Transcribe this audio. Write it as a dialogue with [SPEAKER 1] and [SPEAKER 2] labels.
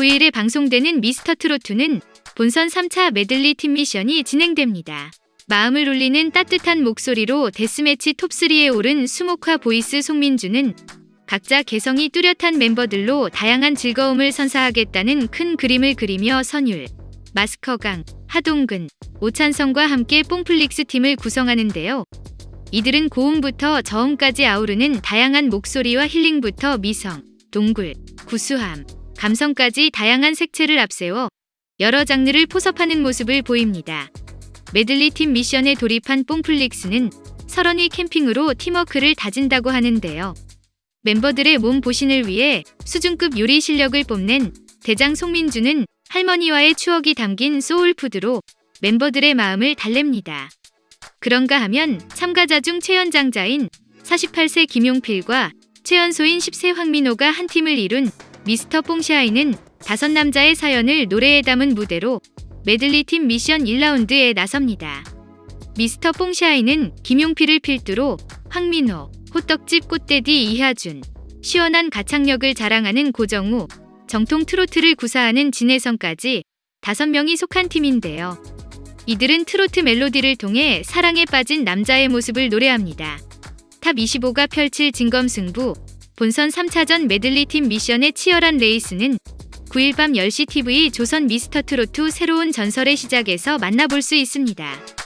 [SPEAKER 1] 9일에 방송되는 미스터트롯은 본선 3차 메들리 팀 미션이 진행됩니다. 마음을 울리는 따뜻한 목소리로 데스매치 톱3에 오른 수묵화 voice 송민주는 각자 개성이 뚜렷한 멤버들로 다양한 즐거움을 선사하겠다는 큰 그림을 그리며 선율, 마스커강, 하동근, 오찬성과 함께 뽕플릭스 팀을 구성하는데요. 이들은 고음부터 저음까지 아우르는 다양한 목소리와 힐링부터 미성, 동굴, 구수함, 감성까지 다양한 색채를 앞세워 여러 장르를 포섭하는 모습을 보입니다. 메들리 팀 미션에 돌입한 뽕플릭스는 설원의 캠핑으로 팀워크를 다진다고 하는데요. 멤버들의 몸 보신을 위해 수준급 요리 실력을 뽐낸 대장 송민주는 할머니와의 추억이 담긴 소울푸드로 멤버들의 마음을 달랩니다. 그런가 하면 참가자 중 최연장자인 48세 김용필과 최연소인 10세 황민호가 한 팀을 이룬 미스터 뽕샤이는 다섯 남자의 사연을 노래에 담은 무대로 메들리 팀 미션 1라운드에 나섭니다. 미스터 뽕샤이는 김용필을 필두로 황민호, 호떡집 꽃대디 이하준, 시원한 가창력을 자랑하는 고정우, 정통 트로트를 구사하는 진혜성까지 다섯 명이 속한 팀인데요. 이들은 트로트 멜로디를 통해 사랑에 빠진 남자의 모습을 노래합니다. top 25가 펼칠 진검승부, 본선 3차전 메들리 팀 미션의 치열한 레이스는 9일 밤 10시 TV 조선 미스터트롯 새로운 전설의 시작에서 만나볼 수 있습니다.